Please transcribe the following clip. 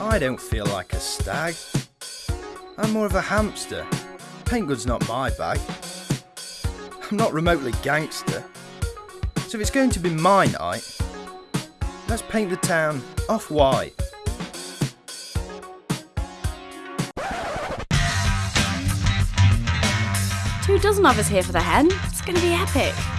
I don't feel like a stag. I'm more of a hamster. Paint good's not my bag. I'm not remotely gangster. So if it's going to be my night, let's paint the town off white. Two dozen of us here for the hen. It's going to be epic.